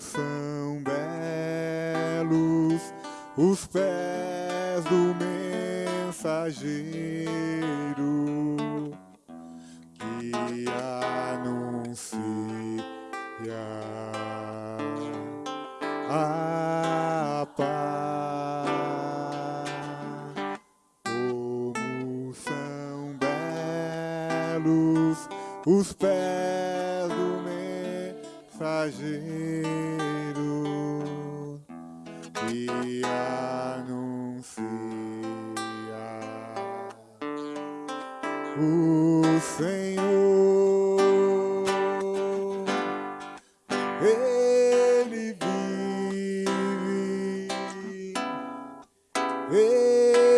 são belos os pés do mensageiro que anuncia a paz. Como são belos os pés do mensageiro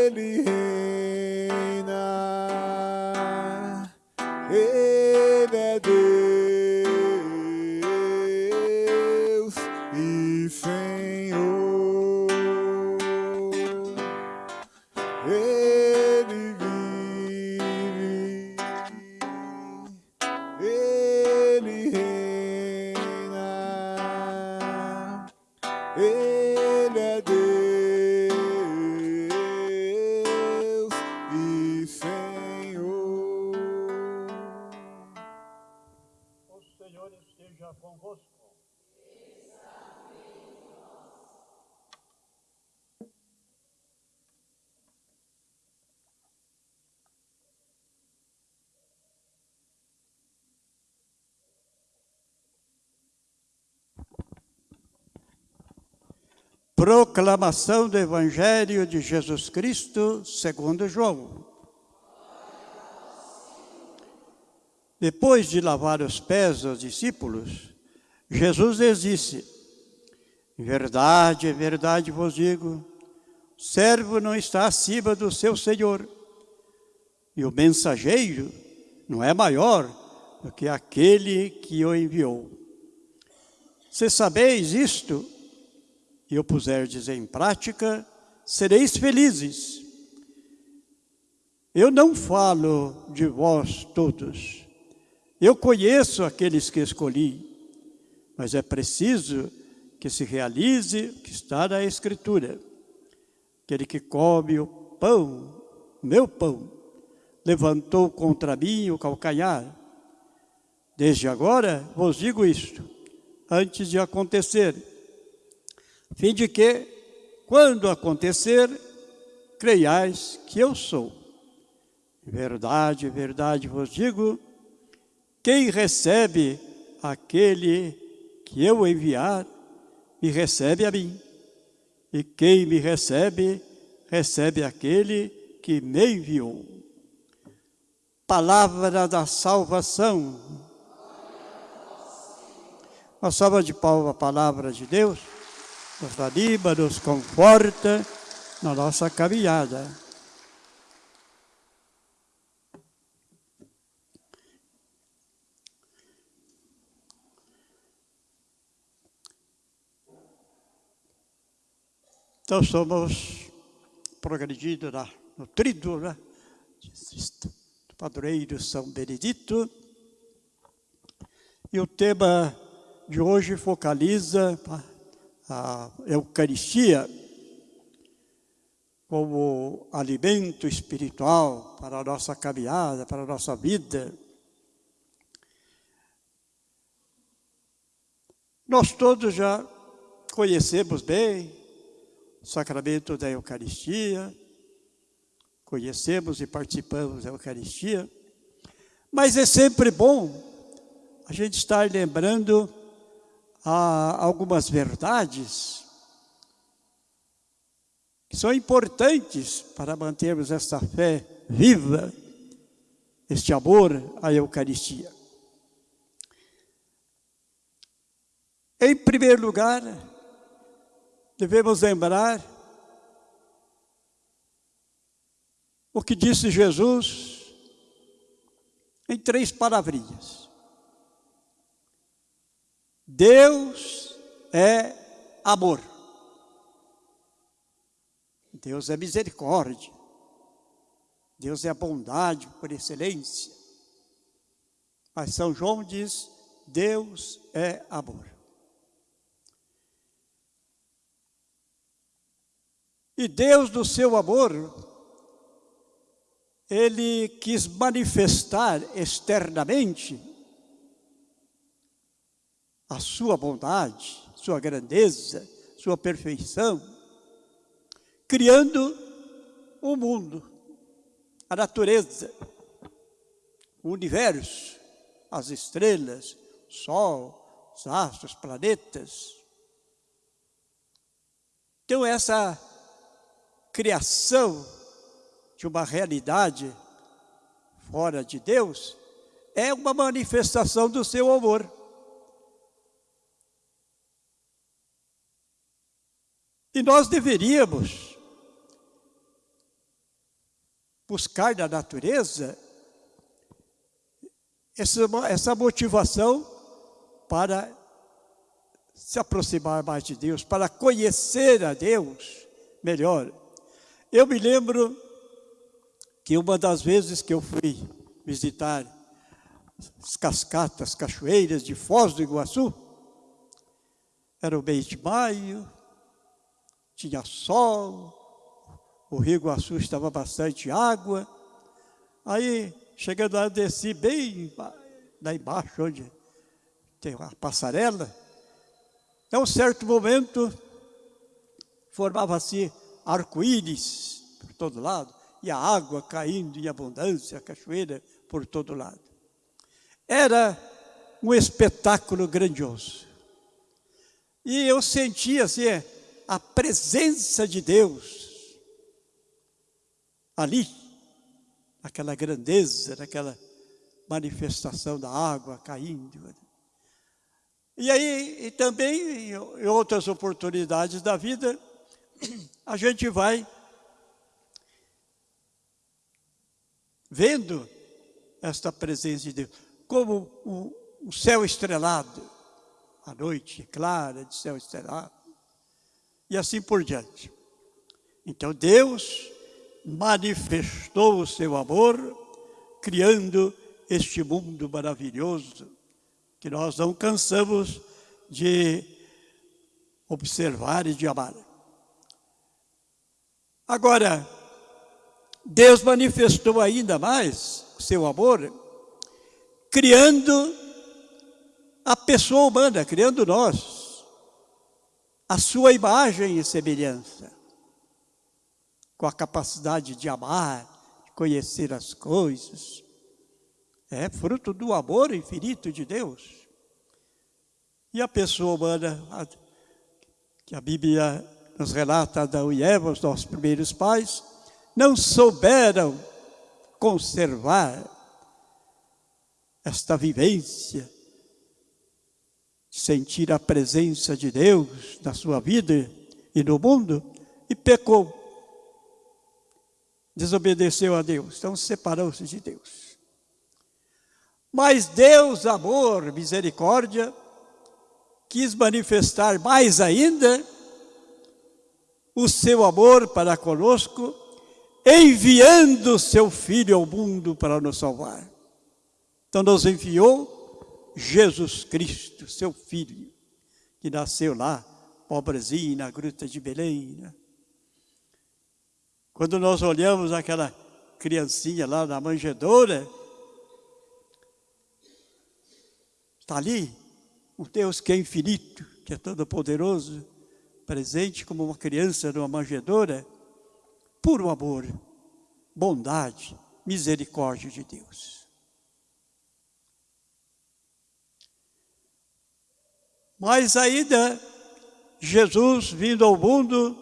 Ele Proclamação do Evangelho de Jesus Cristo segundo João. Depois de lavar os pés aos discípulos, Jesus lhes disse: Em verdade, em verdade vos digo, o servo não está acima do seu senhor, e o mensageiro não é maior do que aquele que o enviou. Se sabeis isto, e o puserdes em prática, sereis felizes. Eu não falo de vós todos. Eu conheço aqueles que escolhi, mas é preciso que se realize o que está na Escritura. Aquele que come o pão, meu pão, levantou contra mim o calcanhar. Desde agora vos digo isto, antes de acontecer, fim de que, quando acontecer, creiais que eu sou. Verdade, verdade vos digo, quem recebe aquele que eu enviar, me recebe a mim. E quem me recebe, recebe aquele que me enviou. Palavra da salvação. Uma salva de palmas a palavra de Deus nos anima, nos conforta na nossa caminhada. Então, somos progredindo na, no tríduo, né? do padroeiro São Benedito. E o tema de hoje focaliza a Eucaristia como alimento espiritual para a nossa caminhada, para a nossa vida. Nós todos já conhecemos bem o sacramento da Eucaristia, conhecemos e participamos da Eucaristia, mas é sempre bom a gente estar lembrando ah, algumas verdades que são importantes para mantermos essa fé viva, este amor à Eucaristia. Em primeiro lugar, devemos lembrar o que disse Jesus em três palavrinhas. Deus é amor. Deus é misericórdia. Deus é a bondade por excelência. Mas São João diz: Deus é amor. E Deus, do seu amor, ele quis manifestar externamente a sua bondade, sua grandeza, sua perfeição, criando o mundo, a natureza, o universo, as estrelas, o sol, os astros, os planetas. Então, essa criação de uma realidade fora de Deus é uma manifestação do seu amor. E nós deveríamos buscar na natureza essa, essa motivação para se aproximar mais de Deus, para conhecer a Deus melhor. Eu me lembro que uma das vezes que eu fui visitar as cascatas, cachoeiras de Foz do Iguaçu, era o mês de maio, tinha sol, o Rio Iguaçu estava bastante água. Aí, chegando lá, eu desci bem lá embaixo, onde tem uma passarela. Em um certo momento, formava-se arco-íris por todo lado, e a água caindo em abundância, a cachoeira por todo lado. Era um espetáculo grandioso. E eu sentia assim, a presença de Deus ali, aquela grandeza, naquela manifestação da água caindo. E aí, e também em outras oportunidades da vida, a gente vai vendo esta presença de Deus, como o, o céu estrelado, a noite clara de céu estrelado, e assim por diante. Então Deus manifestou o seu amor, criando este mundo maravilhoso, que nós não cansamos de observar e de amar. Agora, Deus manifestou ainda mais o seu amor, criando a pessoa humana, criando nós, a sua imagem e semelhança, com a capacidade de amar, de conhecer as coisas. É fruto do amor infinito de Deus. E a pessoa humana, que a Bíblia nos relata Adão e Eva, os nossos primeiros pais, não souberam conservar esta vivência, sentir a presença de Deus na sua vida e no mundo, e pecou. Desobedeceu a Deus, então separou-se de Deus. Mas Deus, amor, misericórdia, quis manifestar mais ainda o seu amor para conosco enviando seu Filho ao mundo para nos salvar. Então nos enviou Jesus Cristo, seu Filho, que nasceu lá, pobrezinho, na gruta de Belém. Né? Quando nós olhamos aquela criancinha lá na manjedoura, está ali um Deus que é infinito, que é todo poderoso, presente como uma criança numa manjedoura, puro amor, bondade, misericórdia de Deus. Mas ainda, Jesus vindo ao mundo,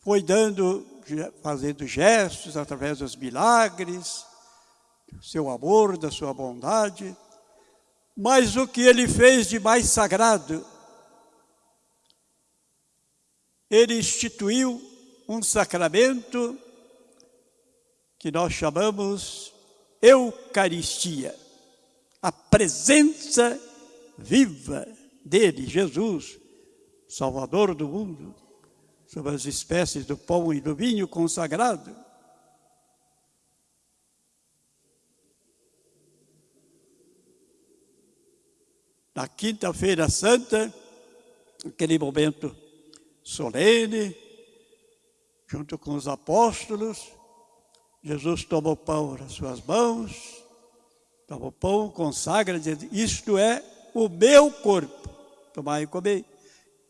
foi dando, fazendo gestos através dos milagres, seu amor, da sua bondade, mas o que ele fez de mais sagrado, ele instituiu um sacramento que nós chamamos Eucaristia, a presença viva dele, Jesus, Salvador do mundo, sobre as espécies do pão e do vinho consagrado. Na quinta-feira santa, aquele momento solene, junto com os apóstolos, Jesus toma o pão nas suas mãos, toma o pão, consagra, dizendo, isto é o meu corpo, tomai e comei,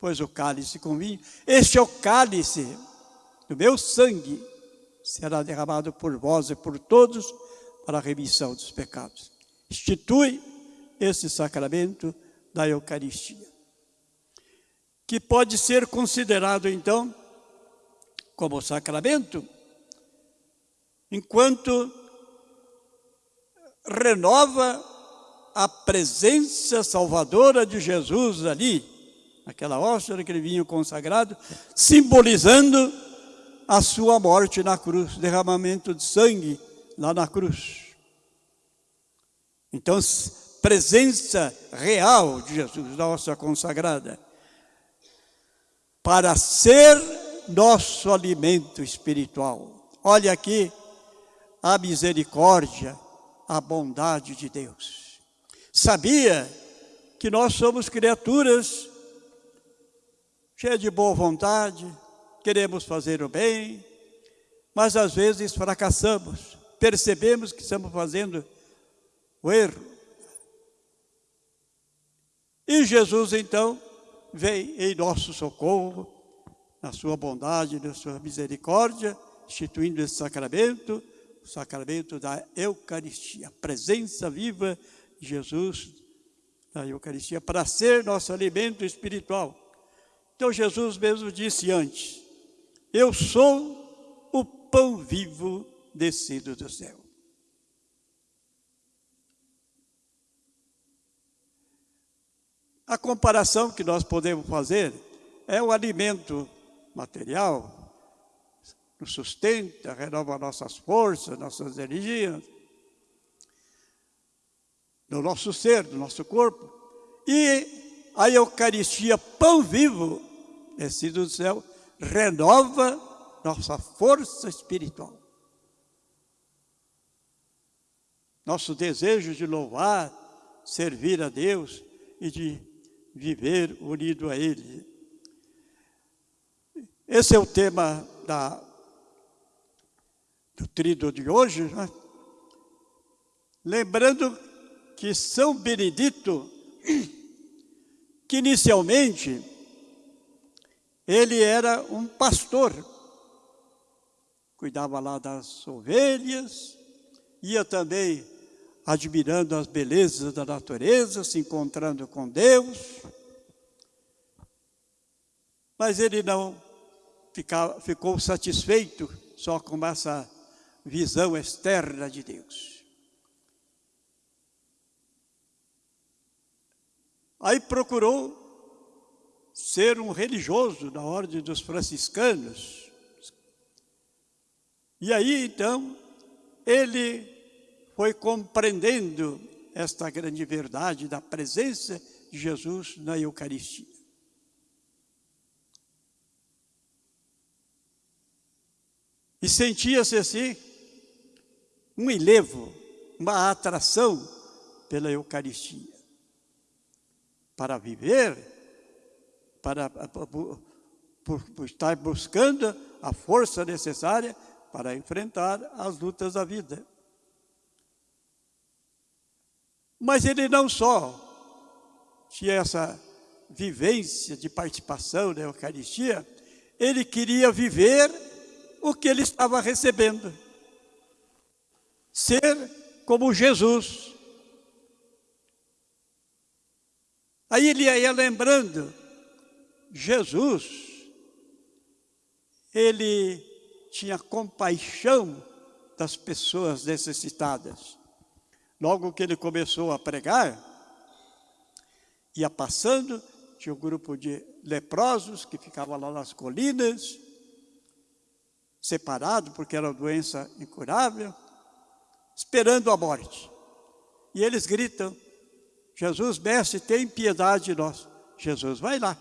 pois o cálice com vinho, este é o cálice do meu sangue, será derramado por vós e por todos para a remissão dos pecados. Institui esse sacramento da Eucaristia, que pode ser considerado então como sacramento, enquanto renova a presença salvadora de Jesus ali, naquela hóstia, naquele vinho consagrado, simbolizando a sua morte na cruz, derramamento de sangue lá na cruz. Então, presença real de Jesus, nossa consagrada, para ser nosso alimento espiritual. Olha aqui a misericórdia, a bondade de Deus. Sabia que nós somos criaturas cheias de boa vontade, queremos fazer o bem, mas às vezes fracassamos, percebemos que estamos fazendo o erro. E Jesus então vem em nosso socorro, na sua bondade, na sua misericórdia, instituindo esse sacramento, o sacramento da Eucaristia, a presença viva Jesus na Eucaristia, para ser nosso alimento espiritual. Então Jesus mesmo disse antes, eu sou o pão vivo descido do céu. A comparação que nós podemos fazer é o alimento material, nos sustenta, renova nossas forças, nossas energias, no nosso ser, no nosso corpo. E a Eucaristia, pão vivo, descido do céu, renova nossa força espiritual. Nosso desejo de louvar, servir a Deus e de viver unido a Ele. Esse é o tema da, do trido de hoje, né? lembrando que São Benedito, que inicialmente ele era um pastor, cuidava lá das ovelhas, ia também admirando as belezas da natureza, se encontrando com Deus, mas ele não ficou satisfeito só com essa visão externa de Deus. Aí procurou ser um religioso da ordem dos franciscanos. E aí então ele foi compreendendo esta grande verdade da presença de Jesus na Eucaristia. E sentia-se assim um enlevo, uma atração pela Eucaristia. Para viver, para por, por estar buscando a força necessária para enfrentar as lutas da vida. Mas ele não só tinha essa vivência de participação na Eucaristia, ele queria viver o que ele estava recebendo. Ser como Jesus. Aí ele ia lembrando, Jesus, ele tinha compaixão das pessoas necessitadas. Logo que ele começou a pregar, ia passando, tinha um grupo de leprosos que ficava lá nas colinas, separado porque era uma doença incurável, esperando a morte. E eles gritam, Jesus, mestre, tem piedade de nós. Jesus, vai lá,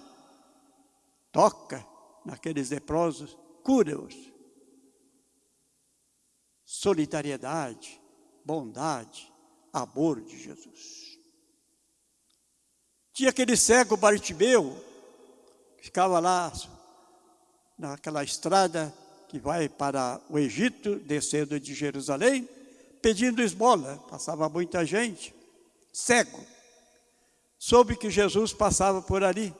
toca naqueles leprosos, cura-os. Solidariedade, bondade, amor de Jesus. Tinha aquele cego Bartimeu, que ficava lá naquela estrada que vai para o Egito, descendo de Jerusalém, pedindo esmola. Passava muita gente, cego. Soube que Jesus passava por ali.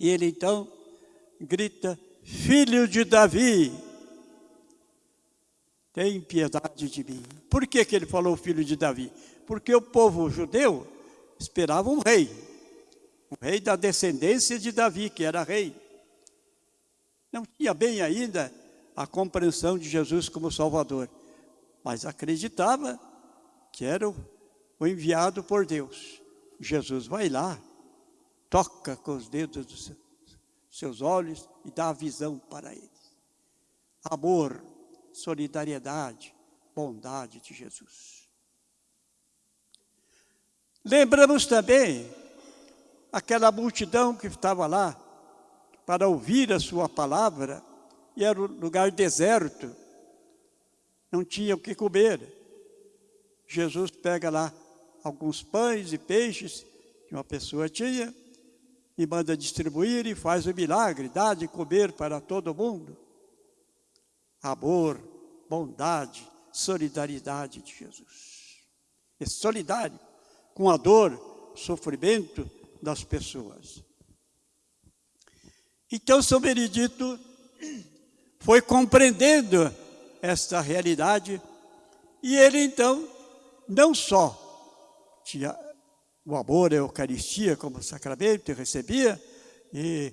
E ele então grita: Filho de Davi, tem piedade de mim. Por que, que ele falou filho de Davi? Porque o povo judeu esperava um rei, um rei da descendência de Davi, que era rei. Não tinha bem ainda a compreensão de Jesus como Salvador, mas acreditava que era o enviado por Deus. Jesus vai lá, toca com os dedos dos seus olhos e dá a visão para eles. Amor, solidariedade, bondade de Jesus. Lembramos também aquela multidão que estava lá para ouvir a sua palavra, e era um lugar deserto, não tinha o que comer. Jesus pega lá alguns pães e peixes que uma pessoa tinha, e manda distribuir e faz o milagre, dá de comer para todo mundo. Amor, bondade, solidariedade de Jesus. É solidário com a dor, sofrimento das pessoas. Então, São Benedito foi compreendendo esta realidade e ele então não só tinha o amor à Eucaristia como sacramento, recebia e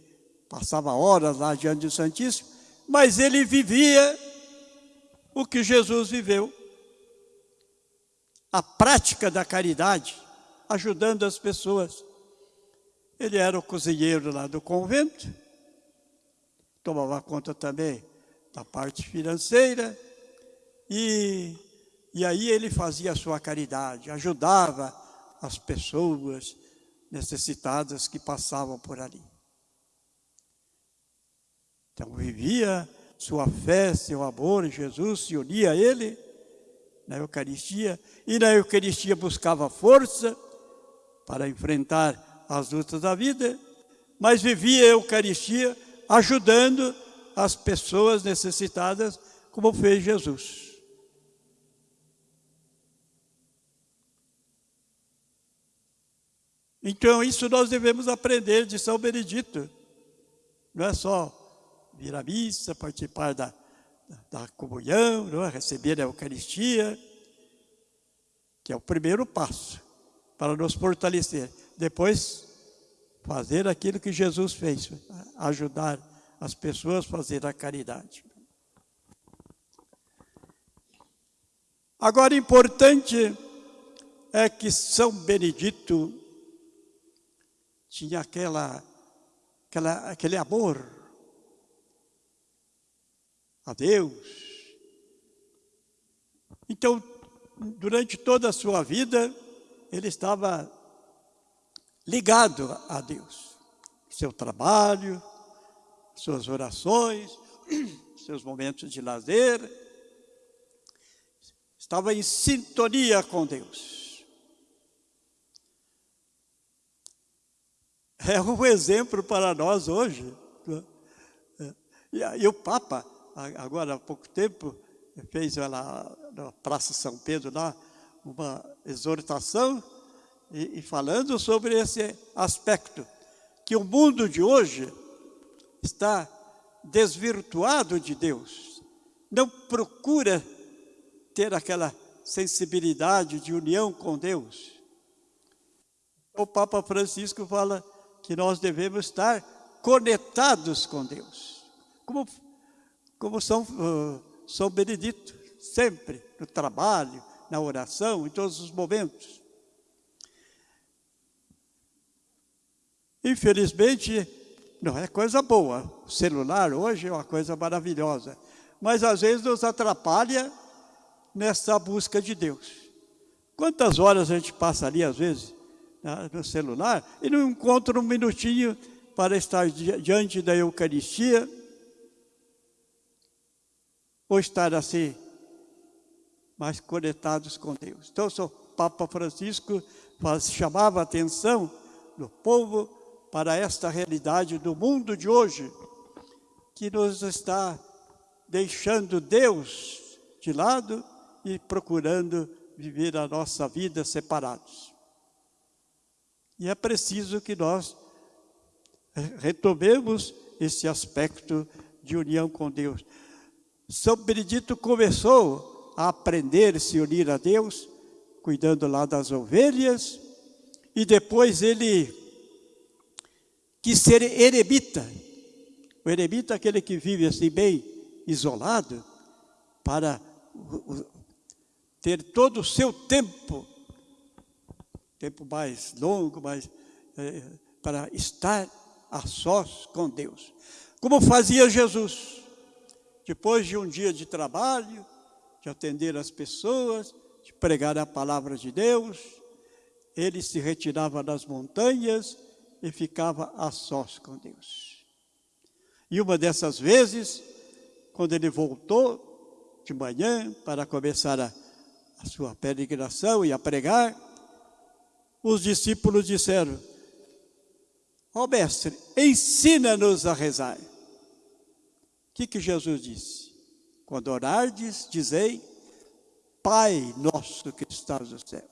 passava horas lá diante do Santíssimo, mas ele vivia o que Jesus viveu. A prática da caridade, ajudando as pessoas. Ele era o cozinheiro lá do convento, tomava conta também da parte financeira, e, e aí ele fazia a sua caridade, ajudava as pessoas necessitadas que passavam por ali. Então vivia sua fé, seu amor, Jesus se unia a ele na Eucaristia, e na Eucaristia buscava força para enfrentar as lutas da vida, mas vivia a Eucaristia ajudando as pessoas necessitadas, como fez Jesus. Então, isso nós devemos aprender de São Benedito. Não é só vir à missa, participar da, da, comunhão, não é? receber a Eucaristia, que é o primeiro passo para nos fortalecer. Depois, fazer aquilo que Jesus fez, ajudar as pessoas a fazer a caridade. Agora, importante é que São Benedito tinha aquela, aquela, aquele amor a Deus. Então, durante toda a sua vida, ele estava ligado a Deus. Seu trabalho, suas orações, seus momentos de lazer, estava em sintonia com Deus. É um exemplo para nós hoje. É. E, o Papa, agora há pouco tempo, fez lá na Praça São Pedro lá uma exortação e, e falando sobre esse aspecto, que o mundo de hoje está desvirtuado de Deus, não procura ter aquela sensibilidade de união com Deus. O Papa Francisco fala que nós devemos estar conectados com Deus. Como, como São, uh, São Benedito, sempre, no trabalho, na oração, em todos os momentos. Infelizmente, não é coisa boa. O celular hoje é uma coisa maravilhosa. Mas às vezes nos atrapalha nessa busca de Deus. Quantas horas a gente passa ali, às vezes, no celular e não encontra um minutinho para estar diante da Eucaristia ou estar assim, mais conectados com Deus. Então, o Papa Francisco chamava a atenção do povo para esta realidade do mundo de hoje, que nos está deixando Deus de lado e procurando viver a nossa vida separados. E é preciso que nós retomemos esse aspecto de união com Deus. São Benedito começou a aprender a se unir a Deus, cuidando lá das ovelhas, e depois ele quis ser eremita. O eremita é aquele que vive assim bem isolado, para ter todo o seu tempo, tempo mais longo, mais, é, para estar a sós com Deus. Como fazia Jesus, depois de um dia de trabalho, de atender as pessoas, de pregar a palavra de Deus, ele se retirava das montanhas e ficava a sós com Deus. E uma dessas vezes, quando ele voltou de manhã para começar a, a sua peregrinação e a pregar, os discípulos disseram: Ó oh, mestre, ensina-nos a rezar. O que, que Jesus disse? Quando orardes, dizei, Pai nosso que estás no céu.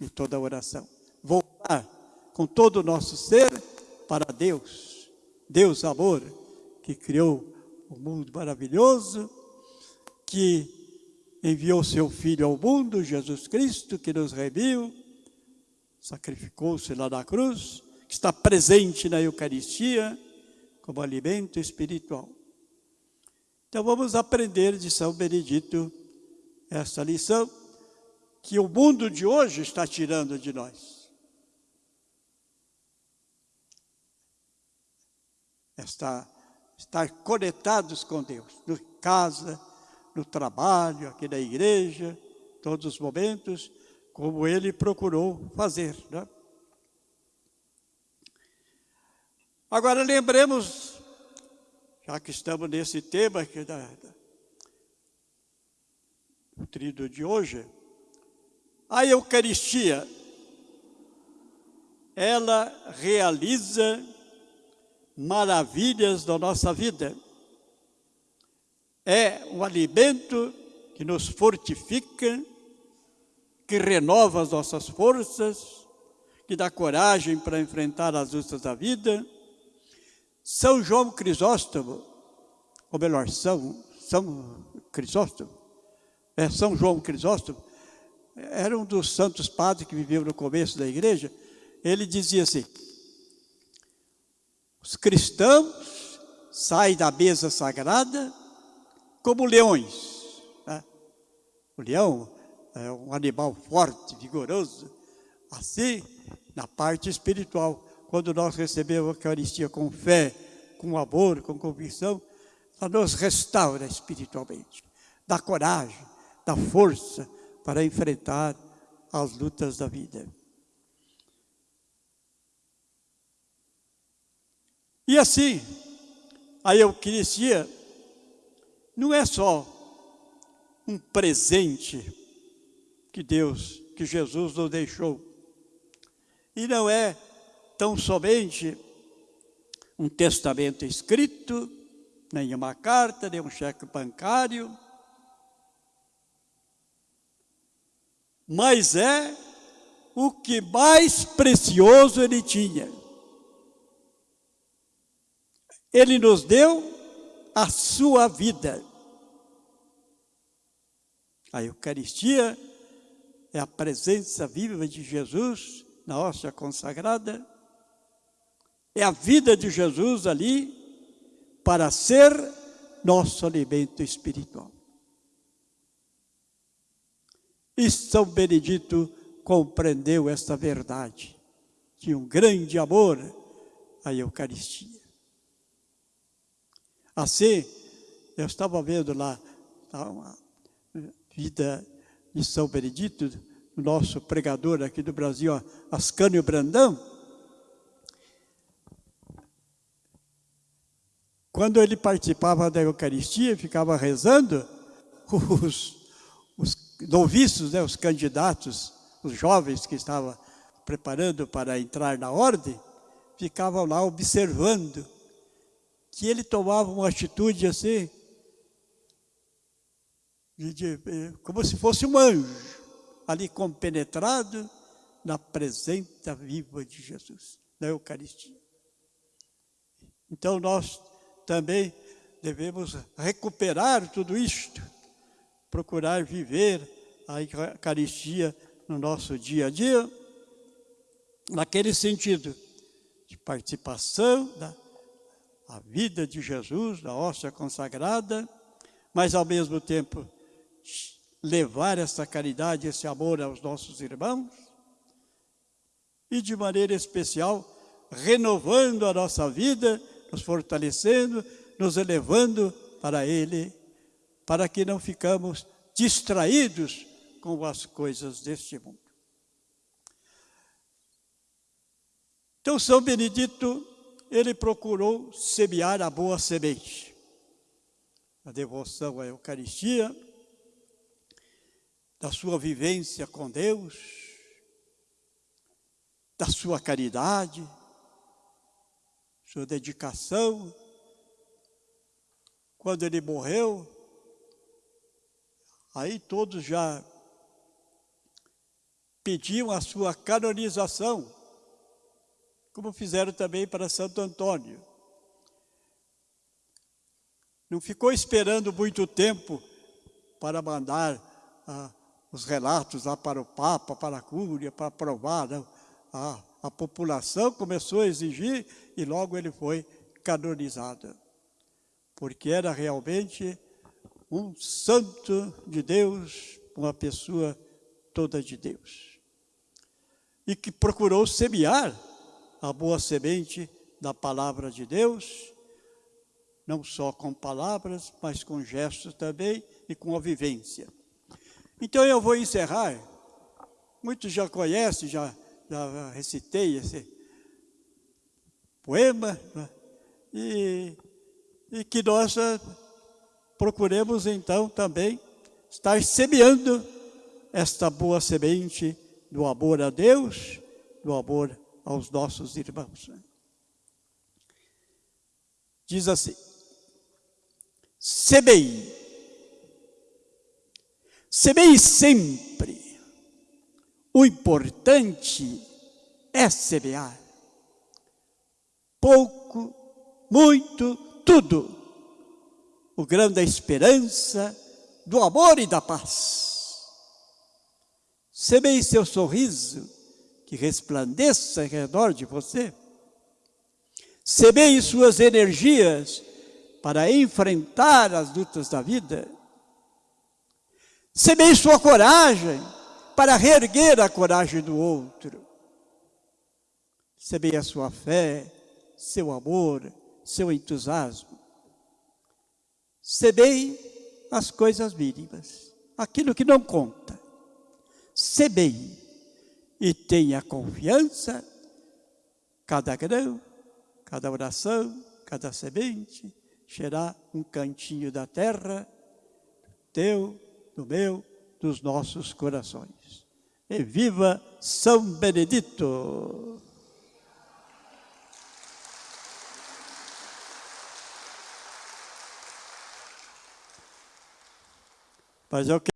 E toda oração. Voltar com todo o nosso ser para Deus. Deus amor, que criou o um mundo maravilhoso, que enviou seu Filho ao mundo, Jesus Cristo, que nos remiu, sacrificou-se lá na cruz, que está presente na Eucaristia como alimento espiritual. Então vamos aprender de São Benedito essa lição que o mundo de hoje está tirando de nós. Esta, estar conectados com Deus, no casa, no trabalho, aqui na igreja, todos os momentos, como ele procurou fazer. Né? Agora lembremos, já que estamos nesse tema aqui da, da, do trido de hoje, a Eucaristia, ela realiza maravilhas da nossa vida. É um alimento que nos fortifica, que renova as nossas forças, que dá coragem para enfrentar as lutas da vida. São João Crisóstomo, ou melhor, São, São Crisóstomo, é São João Crisóstomo, era um dos santos padres que viveu no começo da igreja, ele dizia assim, os cristãos saem da mesa sagrada como leões. Né? O leão é um animal forte, vigoroso. Assim, na parte espiritual, quando nós recebemos a Eucaristia com fé, com amor, com convicção, ela nos restaura espiritualmente, dá coragem, dá força para enfrentar as lutas da vida. E assim, a Eucaristia não é só um presente que Deus, que Jesus nos deixou. E não é tão somente um testamento escrito, nem uma carta, nem um cheque bancário, mas é o que mais precioso ele tinha. Ele nos deu a sua vida. A Eucaristia é a presença viva de Jesus na hóstia consagrada, é a vida de Jesus ali para ser nosso alimento espiritual. E São Benedito compreendeu esta verdade, de um grande amor à Eucaristia. Assim, eu estava vendo lá a vida de São Benedito, nosso pregador aqui do Brasil, Ascânio Brandão, quando ele participava da Eucaristia, ficava rezando, os, os noviços, né, os candidatos, os jovens que estavam preparando para entrar na ordem, ficavam lá observando que ele tomava uma atitude assim, de, de, eh, como se fosse um anjo, ali compenetrado na presença viva de Jesus, na Eucaristia. Então nós também devemos recuperar tudo isto, procurar viver a Eucaristia no nosso dia a dia, naquele sentido de participação da a vida de Jesus, da hóstia consagrada, mas ao mesmo tempo levar essa caridade, esse amor aos nossos irmãos e de maneira especial renovando a nossa vida, nos fortalecendo, nos elevando para Ele, para que não ficamos distraídos com as coisas deste mundo. Então, São Benedito, ele procurou semear a boa semente. A devoção à Eucaristia, da sua vivência com Deus, da sua caridade, sua dedicação. Quando ele morreu, aí todos já pediam a sua canonização, como fizeram também para Santo Antônio. Não ficou esperando muito tempo para mandar ah, os relatos lá para o Papa, para a Cúria, para aprovar. Não. A, a população começou a exigir e logo ele foi canonizado. Porque era realmente um santo de Deus, uma pessoa toda de Deus. E que procurou semear a boa semente da palavra de Deus, não só com palavras, mas com gestos também e com a vivência. Então eu vou encerrar. Muitos já conhecem, já, já recitei esse poema, né? e, e que nós eh, procuremos então também estar semeando esta boa semente do amor a Deus, do amor aos nossos irmãos. Né? Diz assim, semei sempre. O importante é semear. Pouco, muito, tudo. O grão da esperança, do amor e da paz. Semeie seu sorriso, que resplandeça ao redor de você. Semeie suas energias para enfrentar as lutas da vida Semeie sua coragem para reerguer a coragem do outro. Semeie a sua fé, seu amor, seu entusiasmo. Semeie as coisas mínimas, aquilo que não conta. Semeie e tenha confiança, cada grão, cada oração, cada semente, será um cantinho da terra teu do meu, dos nossos corações. E viva São Benedito! Mas eu quero